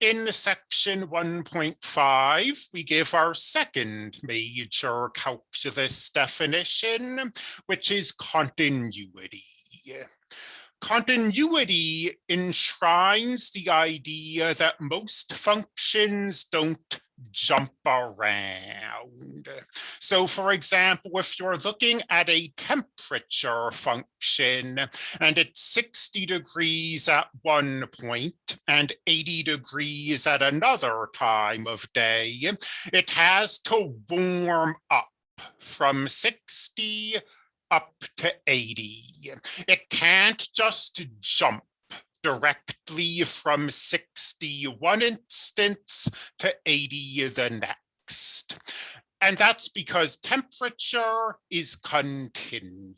In section 1.5, we give our second major calculus definition, which is continuity. Continuity enshrines the idea that most functions don't jump around. So for example, if you're looking at a temperature function and it's 60 degrees at one point and 80 degrees at another time of day, it has to warm up from 60 up to 80. It can't just jump directly from 60 one instance to 80 the next. And that's because temperature is continuous.